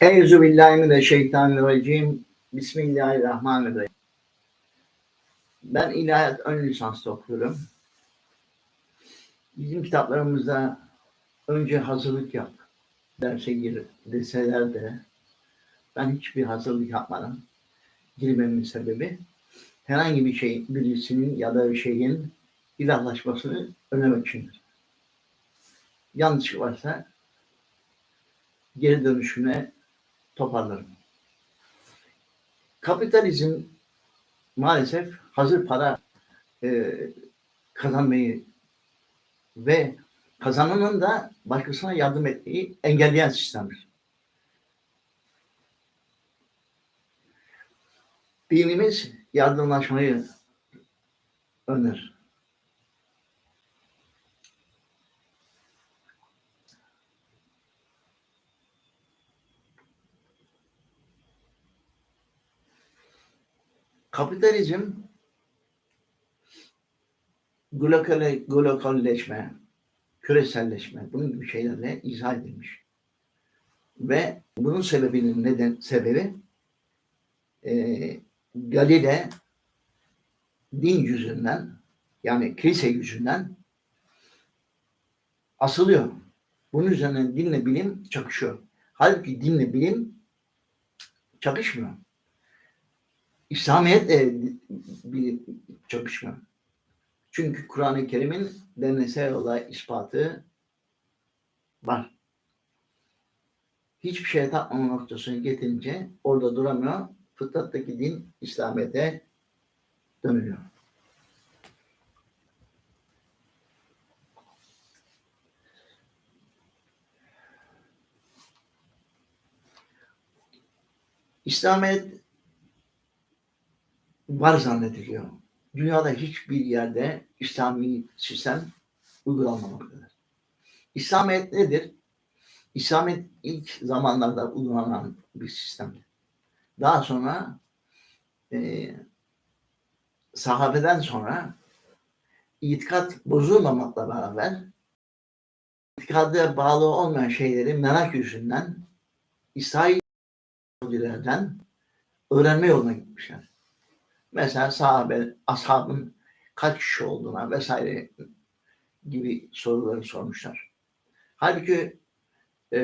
Euzu billahi mineşşeytanirracim. Bismillahirrahmanirrahim. Ben ilahiyat ön lisanslı okuyorum. Bizim kitaplarımızda önce hazırlık yap derse gir deseler de ben hiçbir hazırlık yapmadım. Girmemin sebebi herhangi bir şey birisinin ya da bir şeyin ilahlaşmasını önlemek içindir. Yanlış varsa geri dönüşüne toparlarım. Kapitalizm maalesef hazır para e, kazanmayı ve kazananın da başkasına yardım etmeyi engelleyen sistemdir. Dinimiz yardımlaşmayı öner. Kapitalizm globale, globalleşme, küreselleşme, bunun gibi şeylerle izah edilmiş. Ve bunun sebebinin neden sebebi e, Galile din yüzünden yani kilise yüzünden asılıyor. Bunun üzerine dinle bilim çakışıyor. Halbuki dinle bilim çakışmıyor. İslamiyet de bir çakışma. Çünkü Kur'an-ı Kerim'in deneysel olay ispatı var. Hiçbir şeye tapmama noktasını getirince orada duramıyor. Fıtrattaki din İslamiyet'e dönüyor. İslamiyet var zannediliyor. Dünyada hiçbir yerde İslami sistem uygulanmamaktadır. İslamiyet nedir? İslamiyet ilk zamanlarda uygulanan bir sistemdir. Daha sonra e, sahabeden sonra itikat bozulmamakla beraber itikada bağlı olmayan şeyleri merak yüzünden İsrail'den öğrenme yoluna gitmişler. Mesela sahabe, ashabın kaç kişi olduğuna vesaire gibi soruları sormuşlar. Halbuki e,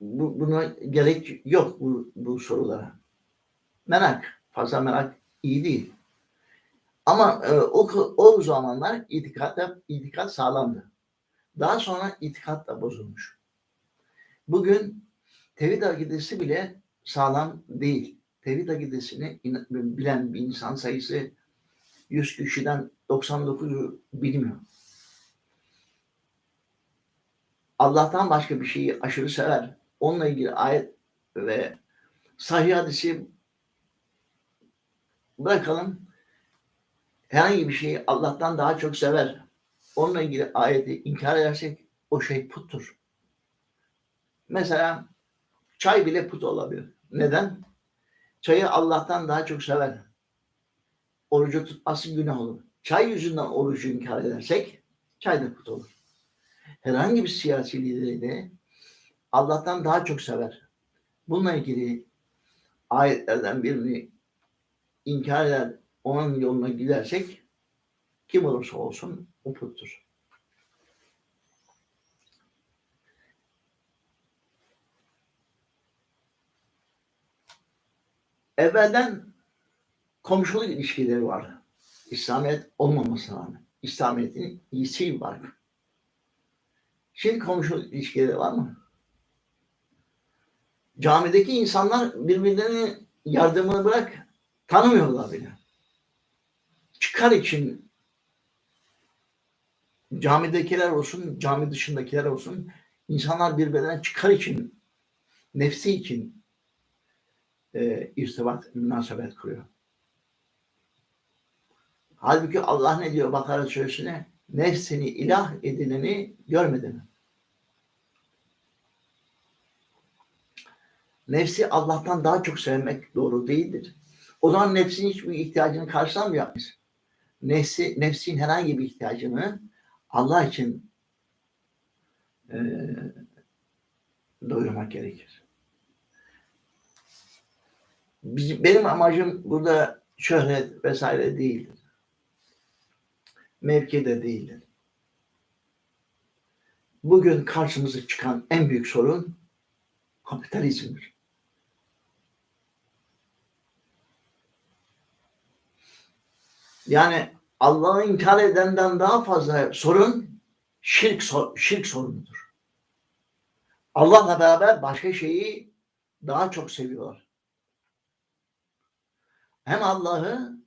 bu, buna gerek yok bu, bu sorulara. Merak, fazla merak iyi değil. Ama e, o, o zamanlar itikat, itikat sağlamdı. Daha sonra itikat da bozulmuş. Bugün tevhid akidesi bile sağlam değil tevhid akidesini bilen bir insan sayısı 100 kişiden 99'u bilmiyor. Allah'tan başka bir şeyi aşırı sever. Onunla ilgili ayet ve sahih hadisi bırakalım. Herhangi bir şeyi Allah'tan daha çok sever. Onunla ilgili ayeti inkar edersek o şey puttur. Mesela çay bile put olabilir. Neden? Çayı Allah'tan daha çok sever. Orucu tutması günah olur. Çay yüzünden orucu inkar edersek çay da put olur. Herhangi bir siyasi lideri de Allah'tan daha çok sever. Bununla ilgili ayetlerden birini inkar eder, onun yoluna gidersek kim olursa olsun o puttur. Evvelden komşuluk ilişkileri vardı. İslamiyet olmamasına rağmen. İslamiyet'in iyisi var. Şimdi komşuluk ilişkileri var mı? Camideki insanlar birbirlerine yardımını bırak tanımıyorlar bile. Çıkar için camidekiler olsun, cami dışındakiler olsun insanlar birbirlerine çıkar için nefsi için e, irtibat, münasebet kuruyor. Halbuki Allah ne diyor Bakara suresine? Nefsini ilah edineni görmedi mi? Nefsi Allah'tan daha çok sevmek doğru değildir. O zaman nefsin hiçbir ihtiyacını karşılamıyor? Nefsi, nefsin herhangi bir ihtiyacını Allah için e, doyurmak gerekir. Benim amacım burada şöhret vesaire değildir. Mevki de değildir. Bugün karşımıza çıkan en büyük sorun kapitalizmdir. Yani Allah'ı inkar edenden daha fazla sorun şirk, şirk sorunudur. Allah'la beraber başka şeyi daha çok seviyorlar. Hem Allah'ı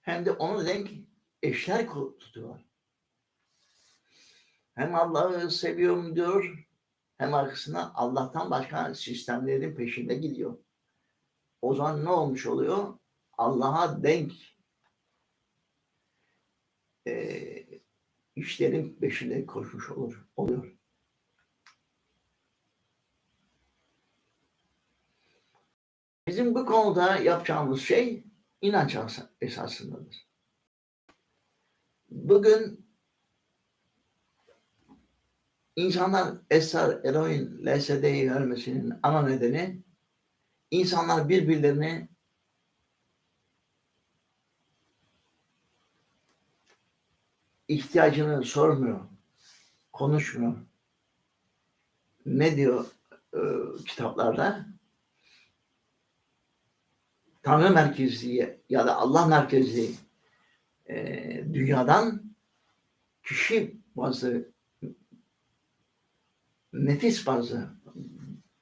hem de onu denk eşler tutuyorlar. Hem Allah'ı seviyorum diyor hem arkasına Allah'tan başka sistemlerin peşinde gidiyor. O zaman ne olmuş oluyor? Allah'a denk e, işlerin peşinde koşmuş olur, oluyor. Bizim bu konuda yapacağımız şey inanç as- esasındadır. Bugün insanlar esrar, eroin, LSD'yi vermesinin ana nedeni insanlar birbirlerini ihtiyacını sormuyor, konuşmuyor. Ne diyor e, kitaplarda? Tanrı merkezli ya da Allah merkezli e, dünyadan kişi bazı nefis bazı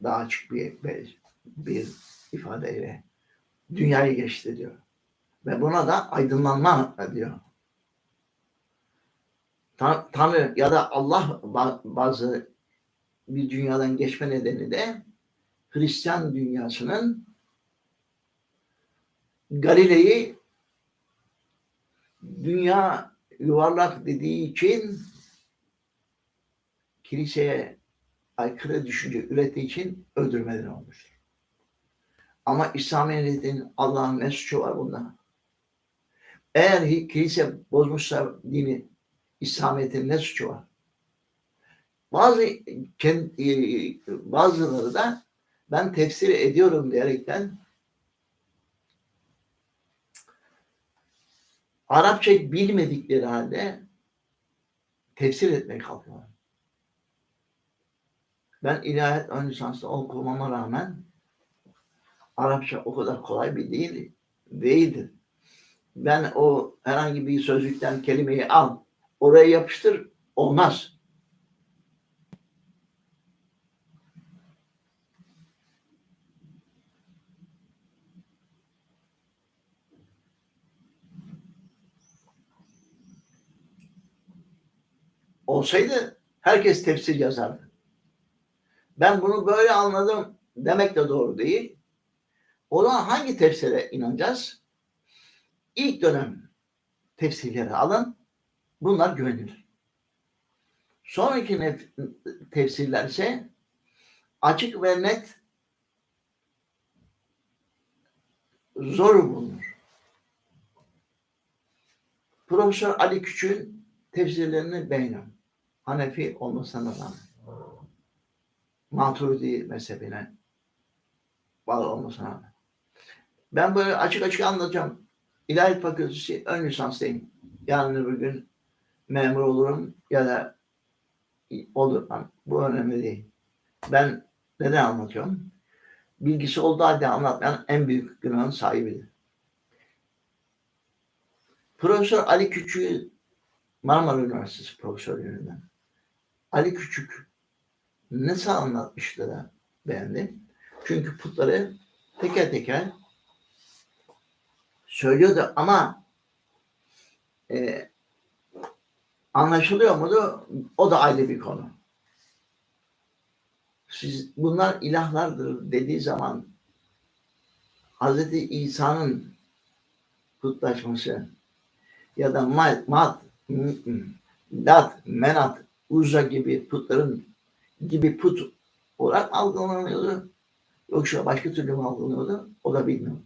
daha açık bir, bir, bir ifadeyle dünyayı geçti diyor. Ve buna da aydınlanma diyor. Tan- Tanrı ya da Allah ba- bazı bir dünyadan geçme nedeni de Hristiyan dünyasının Galile'yi dünya yuvarlak dediği için kiliseye aykırı düşünce ürettiği için öldürmeleri olmuştur. Ama İslamiyet'in Allah'ın ne suçu var bunda? Eğer kilise bozmuşsa dini İslamiyet'in ne suçu var? Bazı kendi, bazıları da ben tefsir ediyorum diyerekten Arapça bilmedikleri halde tefsir etmeye kalkıyorlar. Ben ilahiyat ön lisanslı okumama rağmen Arapça o kadar kolay bir değil, değildir. Ben o herhangi bir sözlükten kelimeyi al, oraya yapıştır, olmaz. Olsaydı herkes tefsir yazardı. Ben bunu böyle anladım demek de doğru değil. O zaman hangi tefsire inanacağız? İlk dönem tefsirleri alın. Bunlar güvenilir. Sonraki tefsirler ise açık ve net zor bulunur. Profesör Ali Küçük'ün tefsirlerini beğeniyorum. Hanefi olmasına rağmen. Maturidi mezhebine bağlı olmasına rağmen. Ben böyle açık açık anlatacağım. İlahiyat Fakültesi ön lisanstayım. Yarın öbür gün memur olurum ya da olurum. Bu önemli değil. Ben neden anlatıyorum? Bilgisi olduğu halde anlatmayan en büyük günahın sahibidir. Profesör Ali Küçük'ü Marmara Üniversitesi profesörlüğünden. Ali Küçük nasıl anlatmıştı da beğendim. Çünkü putları teker teker söylüyordu ama e, anlaşılıyor muydu? O da ayrı bir konu. Siz bunlar ilahlardır dediği zaman Hz. İsa'nın putlaşması ya da mat, mat lat, menat, uzza gibi putların gibi put olarak algılanıyordu. Yoksa başka türlü mü algılanıyordu? O da bilmiyorum.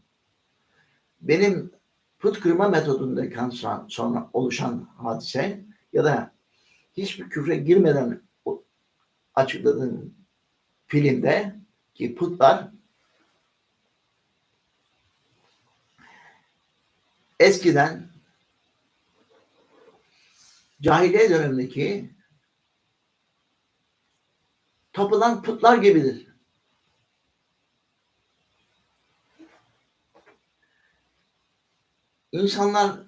Benim put kırma metodundan sonra, sonra oluşan hadise ya da hiçbir küfre girmeden açıkladığım filmde ki putlar eskiden cahiliye dönemindeki tapılan putlar gibidir. İnsanlar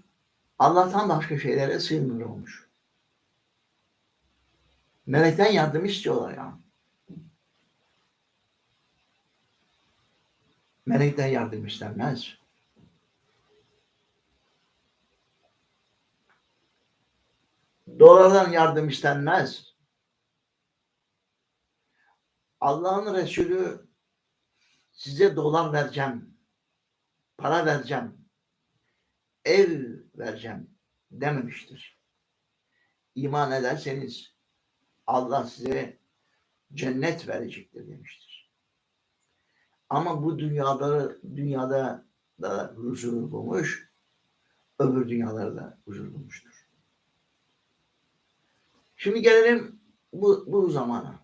Allah'tan başka şeylere sığınır olmuş. Melekten yardım istiyorlar ya. Melekten yardım istenmez. Dolardan yardım istenmez. Allah'ın Resulü size dolar vereceğim, para vereceğim, ev vereceğim dememiştir. İman ederseniz Allah size cennet verecektir demiştir. Ama bu dünyada dünyada da huzur bulmuş, öbür dünyalarda da huzur bulmuştur. Şimdi gelelim bu, bu zamana.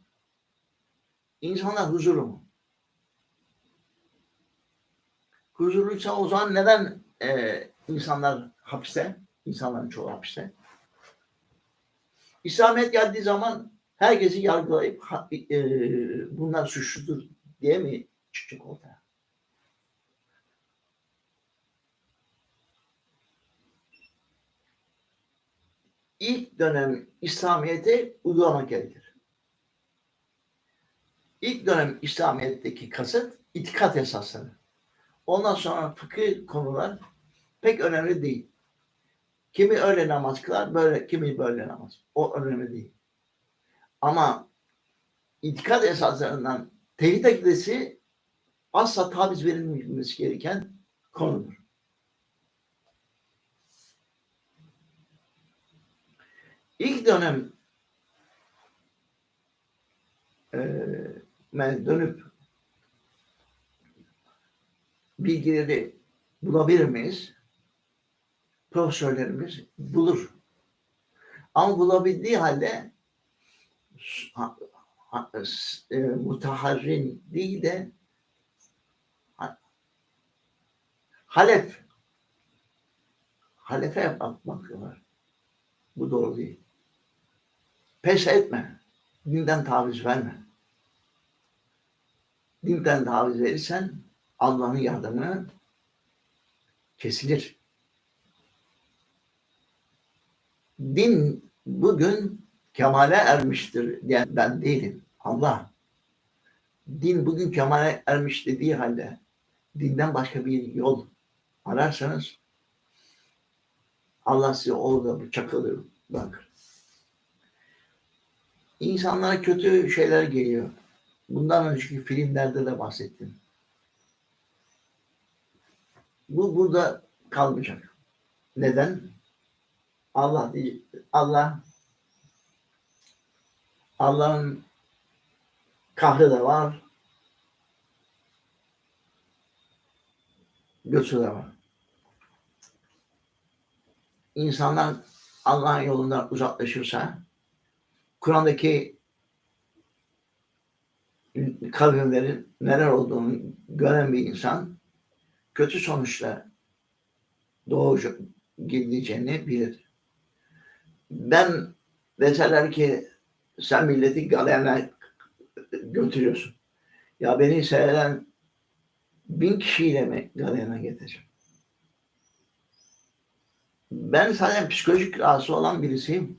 İnsanlar huzurlu mu? Huzurluysa o zaman neden e, insanlar hapiste? İnsanların çoğu hapiste. İslamiyet geldiği zaman herkesi yargılayıp e, bunlar suçludur diye mi çıkacak ortaya? İlk dönem İslamiyet'i uygulamak gerekir. İlk dönem İslamiyet'teki kasıt itikat esasları. Ondan sonra fıkıh konular pek önemli değil. Kimi öyle namaz kılar, böyle kimi böyle namaz. O önemli değil. Ama itikat esaslarından tevhid akidesi asla taviz verilmemesi gereken konudur. İlk dönem e, dönüp bilgileri bulabilir miyiz? Profesörlerimiz bulur. Ama bulabildiği halde e, mutaharrin değil de Halef Halefe bakıyorlar. Bu doğru değil. Pes etme. Dinden taviz verme. Dinden taviz verirsen Allah'ın yardımı kesilir. Din bugün kemale ermiştir diyen ben değilim. Allah. Din bugün kemale ermiş dediği halde dinden başka bir yol ararsanız Allah size orada bıçak alır bırakır. İnsanlara kötü şeyler geliyor. Bundan önceki filmlerde de bahsettim. Bu burada kalmayacak. Neden? Allah Allah Allah'ın kahrı da var. Göçü de var. İnsanlar Allah'ın yolundan uzaklaşırsa Kur'an'daki kavimlerin neler olduğunu gören bir insan kötü sonuçla doğucu gideceğini bilir. Ben deseler ki sen milleti galeyana götürüyorsun. Ya beni seyreden bin kişiyle mi galeyana getireceğim? Ben zaten psikolojik rahatsız olan birisiyim.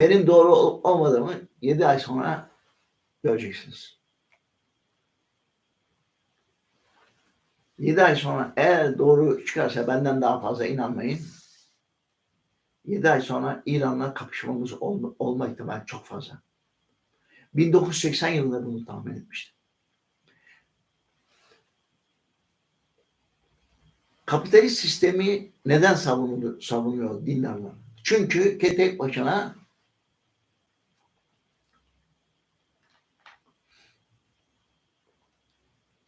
Benim doğru olmadığımı yedi ay sonra göreceksiniz. Yedi ay sonra eğer doğru çıkarsa benden daha fazla inanmayın. Yedi ay sonra İran'la kapışmamız olma, olma ihtimali çok fazla. 1980 yılında bunu tahmin etmiştim. Kapitalist sistemi neden savunuyor dindarlar? Çünkü tek başına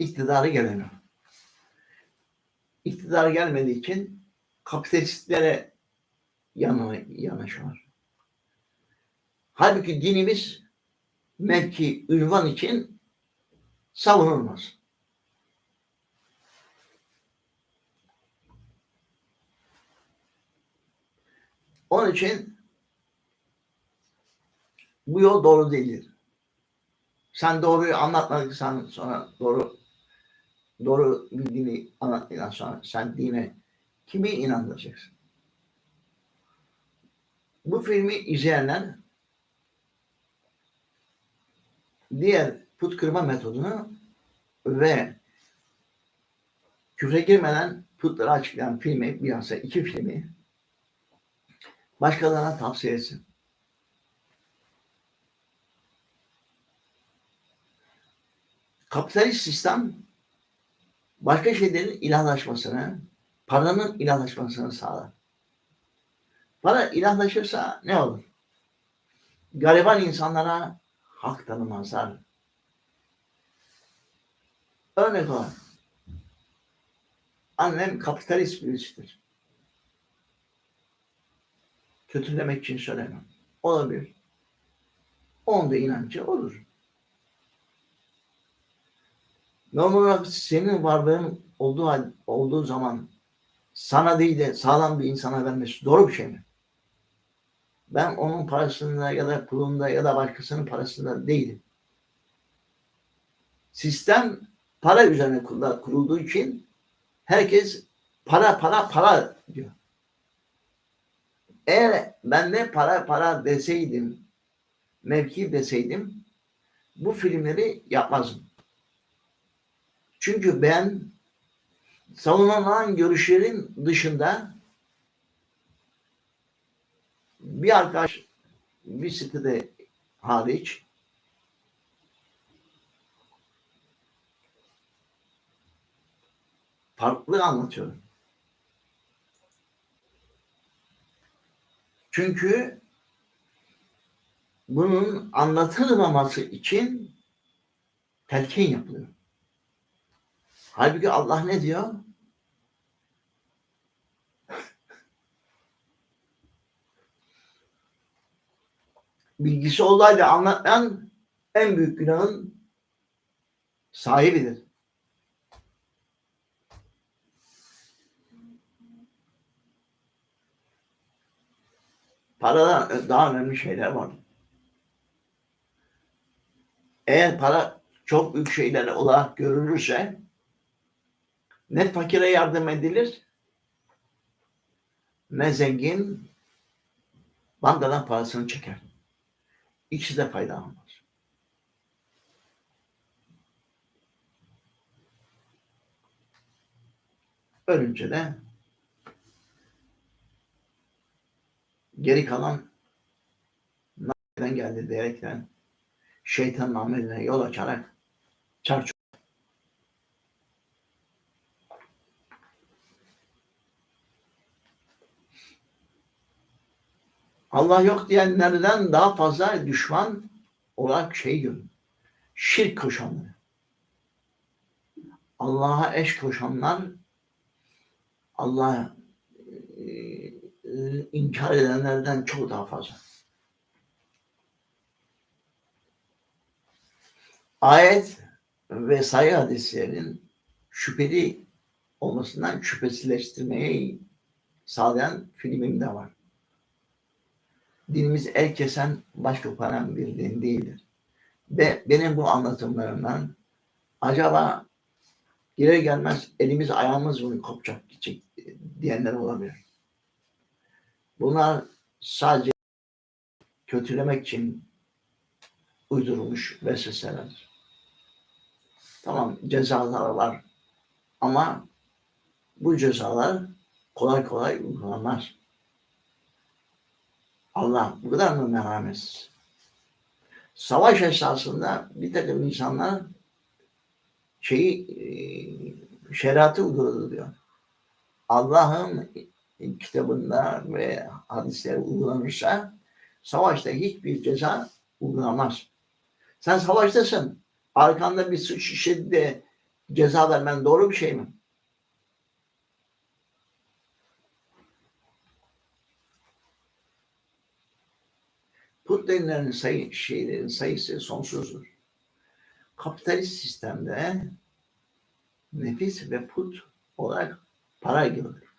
iktidarı gelene. İktidar gelmediği için kapitalistlere yana, yanaşıyorlar. Halbuki dinimiz mevki, ünvan için savunulmaz. Onun için bu yol doğru değildir. Sen doğruyu anlatmadıksan sonra doğru doğru bildiğini anlattıktan sonra sen dine kimi inandıracaksın? Bu filmi izleyenler diğer put kırma metodunu ve küfre girmeden putları açıklayan filmi, bilhassa iki filmi başkalarına tavsiye etsin. Kapitalist sistem başka şeylerin ilahlaşmasını, paranın ilahlaşmasını sağlar. Para ilahlaşırsa ne olur? Gariban insanlara hak tanımazlar. Örnek olarak annem kapitalist birisidir. Kötülemek için söylemem. Olabilir. Onun da inancı olur. Normal olarak senin varlığın olduğu, olduğu zaman sana değil de sağlam bir insana vermesi doğru bir şey mi? Ben onun parasında ya da pulunda ya da başkasının parasında değilim. Sistem para üzerine kurulduğu için herkes para para para diyor. Eğer ben de para para deseydim, mevki deseydim bu filmleri yapmazdım. Çünkü ben savunulan görüşlerin dışında bir arkadaş bir sitede hariç farklı anlatıyorum. Çünkü bunun anlatılmaması için telkin yapılıyor. Halbuki Allah ne diyor? Bilgisi olayla anlatan en büyük günahın sahibidir. Paradan daha önemli şeyler var. Eğer para çok büyük şeyler olarak görülürse ne fakire yardım edilir ne zengin bankadan parasını çeker. İkisi de faydalanmaz. Ölünce de geri kalan nereden geldi diyerekten şeytanın ameline yol açarak çarçur Allah yok diyenlerden daha fazla düşman olarak şey görün. Şirk koşanları. Allah'a eş koşanlar Allah'a e, e, inkar edenlerden çok daha fazla. Ayet ve sayı hadislerinin şüpheli olmasından şüphesizleştirmeyi sağlayan filmim de var dinimiz el kesen baş koparan bir din değildir. Ve benim bu anlatımlarımdan acaba gelir gelmez elimiz ayağımız mı kopacak gidecek diyenler olabilir. Bunlar sadece kötülemek için uydurulmuş vesveselerdir. Tamam cezalar var ama bu cezalar kolay kolay uygulanmaz. Allah bu kadar mı merhametsiz? Savaş esasında bir takım insanlar şeyi e, şeriatı uyguladı. Allah'ın kitabında ve hadisleri uygulanırsa savaşta hiçbir ceza uygulanmaz. Sen savaştasın. Arkanda bir suç işledi de ceza vermen doğru bir şey mi? Put denilen sayı, şeylerin sayısı sonsuzdur. Kapitalist sistemde nefis ve put olarak para görülür.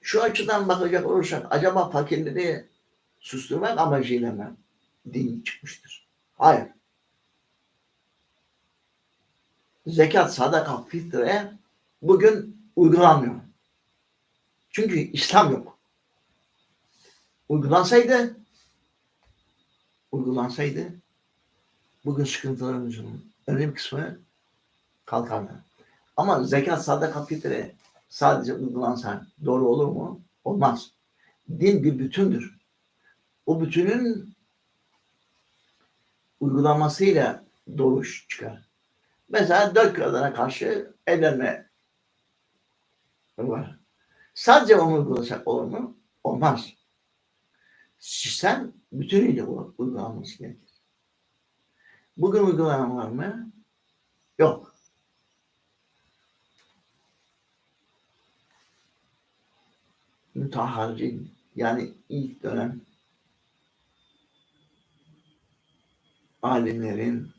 Şu açıdan bakacak olursak acaba fakirleri susturmak amacıyla mı din çıkmıştır? Hayır. Zekat, sadaka, fitre bugün uygulanmıyor. Çünkü İslam yok. Uygulansaydı uygulansaydı bugün sıkıntılarımızın önemli kısmı kalkardı. Ama zekat, sadaka, fitre sadece uygulansa doğru olur mu? Olmaz. Din bir bütündür. O bütünün uygulamasıyla doğru çıkar. Mesela dört kadına karşı evlenme var. Sadece onu uygulasak olur mu? Olmaz. Sistem bütünüyle uygulanması gerekir. Bugün uygulanan var mı? Yok. Müteharricin yani ilk dönem alimlerin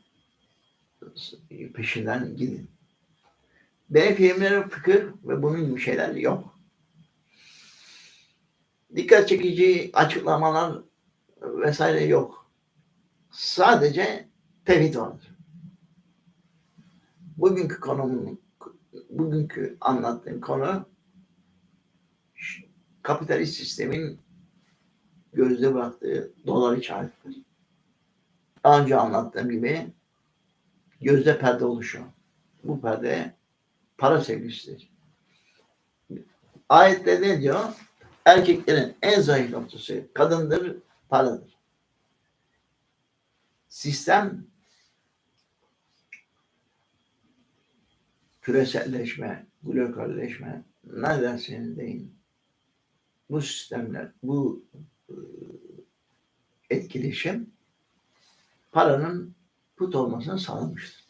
peşinden gidin. Benim filmlerim fıkıh ve bunun gibi şeyler yok. Dikkat çekici açıklamalar vesaire yok. Sadece tevhid vardır. Bugünkü konumun bugünkü anlattığım konu kapitalist sistemin gözde bıraktığı dolar işaretidir. Daha önce anlattığım gibi gözde perde oluşuyor. Bu perde para sevgisidir. Ayette ne diyor? Erkeklerin en zayıf noktası kadındır, paradır. Sistem küreselleşme, globalleşme ne derseniz deyin. Bu sistemler, bu e, etkileşim paranın put olmasını sağlamıştır.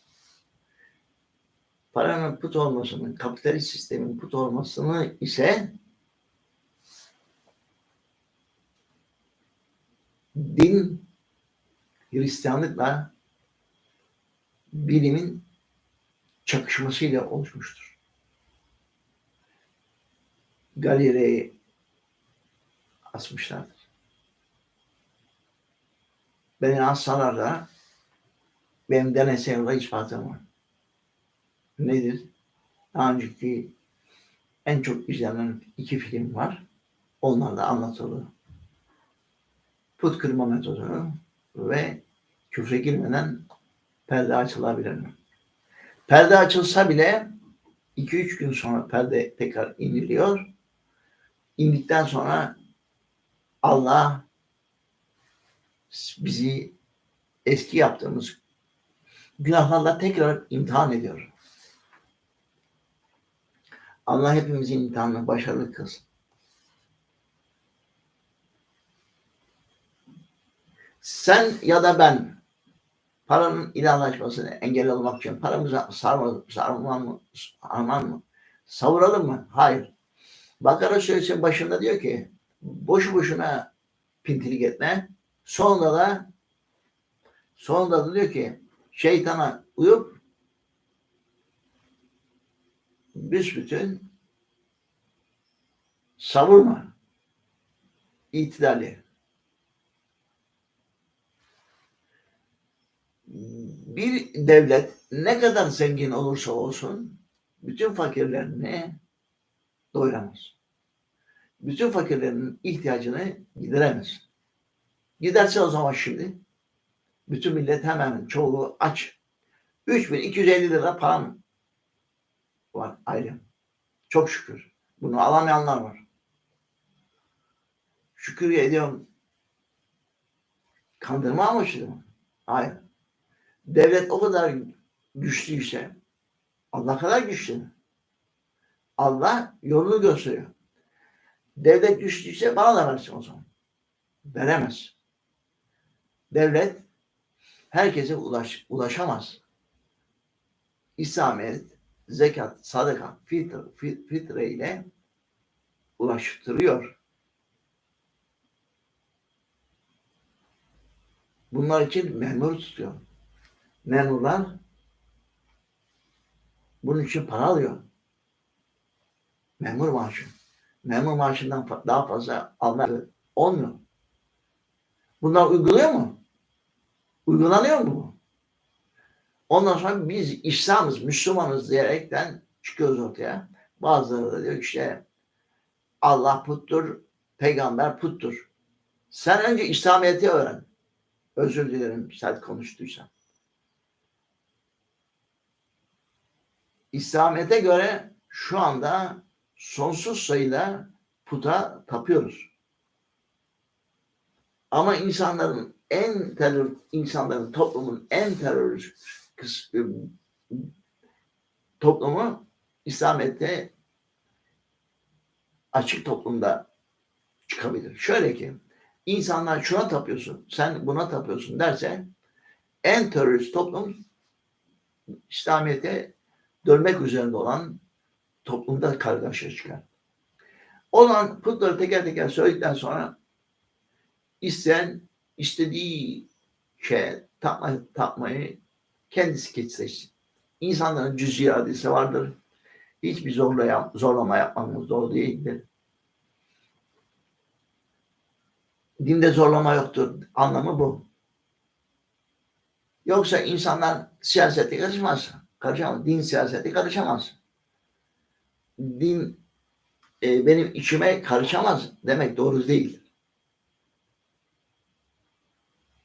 Paranın put olmasının, kapitalist sistemin put olmasını ise din Hristiyanlıkla bilimin çakışmasıyla oluşmuştur. Galile'yi asmışlardır. Beni assalar da benim deneysel ispatım var. Nedir? Daha önceki en çok izlenen iki film var. Onlar da anlatılır. Put kırma metodu ve küfre girmeden perde açılabilir mi? Perde açılsa bile 2-3 gün sonra perde tekrar iniliyor. İndikten sonra Allah bizi eski yaptığımız günahlarla tekrar imtihan ediyor. Allah hepimizin imtihanını başarılı kılsın. Sen ya da ben paranın ilahlaşmasını engel olmak için paramızı sarma, mı, savuralım mı? Hayır. Bakara Suresi başında diyor ki boşu boşuna pintilik etme. Sonra da sonra da diyor ki şeytana uyup büsbütün savurma. İtidali. Bir devlet ne kadar zengin olursa olsun bütün fakirlerini doyuramaz. Bütün fakirlerin ihtiyacını gideremez. Giderse o zaman şimdi bütün millet hemen çoğu aç. 3250 lira param var ayrı. Çok şükür. Bunu alamayanlar var. Şükür ediyorum. Kandırma amaçlı mı? Hayır. Devlet o kadar güçlüyse Allah kadar güçlü? Allah yolunu gösteriyor. Devlet güçlüyse bana da versin o zaman. Veremez. Devlet herkese ulaş, ulaşamaz. İslamiyet, zekat, sadaka, fitre, fitre ile ulaştırıyor. Bunlar için memur tutuyor. Memurlar bunun için para alıyor. Memur maaşı. memur maaşından daha fazla almak olmuyor. Bunlar uyguluyor mu? Uygulanıyor mu bu? Ondan sonra biz İslam'ız, Müslümanız diyerekten çıkıyoruz ortaya. Bazıları da diyor işte Allah puttur, peygamber puttur. Sen önce İslamiyet'i öğren. Özür dilerim sert konuştuysam. İslamiyet'e göre şu anda sonsuz sayıda puta tapıyoruz. Ama insanların en terör, insanların toplumun en terörist toplumu İslamiyet'te açık toplumda çıkabilir. Şöyle ki insanlar şuna tapıyorsun, sen buna tapıyorsun derse en terörist toplum İslamiyet'e dönmek üzerinde olan toplumda kargaşa çıkar. O zaman putları teker teker söyledikten sonra isteyen istediği şey tapma, tapmayı kendisi seçsin. İnsanların cüz iradesi vardır. Hiçbir zorlaya, zorlama yapmamız doğru değildir. Dinde zorlama yoktur. Anlamı bu. Yoksa insanlar siyasete karışmaz. Karışamaz. Din siyasete karışamaz. Din e, benim içime karışamaz demek doğru değil.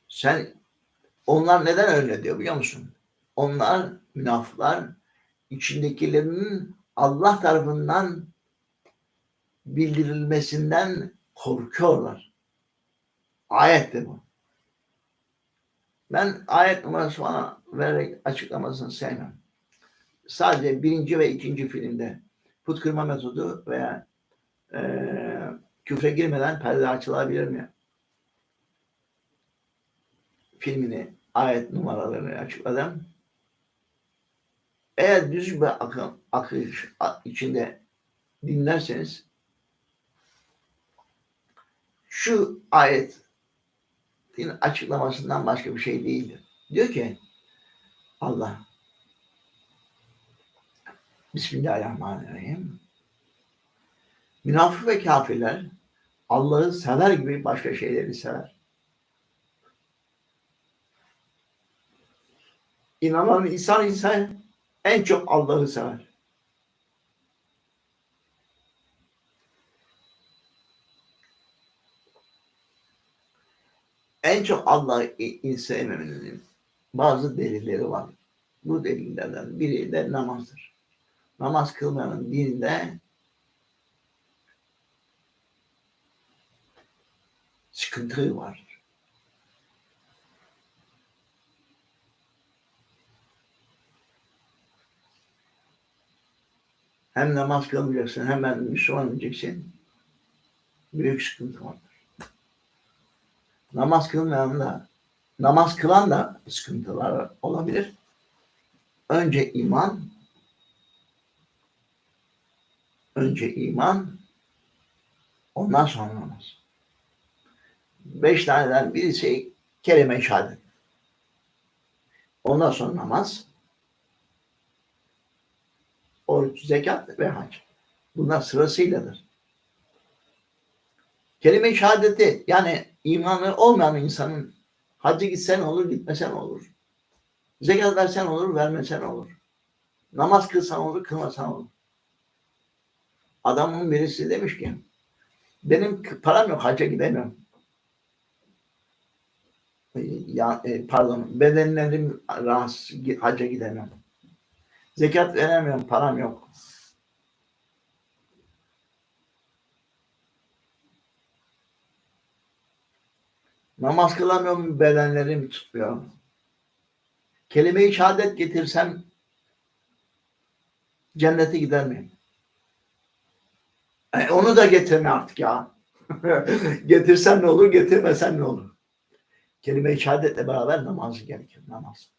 Sen onlar neden öyle diyor biliyor musun? Onlar münafıklar içindekilerinin Allah tarafından bildirilmesinden korkuyorlar. Ayet de bu. Ben ayet numarası falan vererek açıklamasını sevmem. Sadece birinci ve ikinci filmde put kırma metodu veya e, küfre girmeden perde açılabilir mi? Filmini, ayet numaralarını açıkladım. Eğer düz bir akım, akış içinde dinlerseniz şu ayet din açıklamasından başka bir şey değildir. Diyor ki Allah Bismillahirrahmanirrahim Münafık ve kafirler Allah'ı sever gibi başka şeyleri sever. İnanan insan ise en çok Allah'ı sever. En çok Allah'ı sevmemenin bazı delilleri var. Bu delillerden biri de namazdır. Namaz kılmanın dininde sıkıntı var. Hem namaz kılmayacaksın, hem ben Müslüman diyeceksin. Büyük sıkıntı vardır. Namaz kılmayan da, namaz kılan da sıkıntılar olabilir. Önce iman, önce iman, ondan sonra namaz. Beş taneden birisi kelime-i şehadet. Ondan sonra namaz, oruç, zekat ve hac. Bunlar sırasıyladır. Kelime-i şehadeti yani imanı olmayan insanın hacı gitsen olur, gitmesen olur. Zekat versen olur, vermesen olur. Namaz kılsan olur, kılmasan olur. Adamın birisi demiş ki benim param yok, hacca gidemiyorum. Ya, e, pardon, bedenlerim rahatsız, hacca gidemem. Zekat veremiyorum, param yok. Namaz kılamıyorum, bedenlerim tutmuyor. Kelime-i şehadet getirsem cennete gider miyim? E, onu da getirme artık ya. Getirsen ne olur, getirmesen ne olur? Kelime-i şehadetle beraber namazı gerekir, namaz.